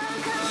Shut come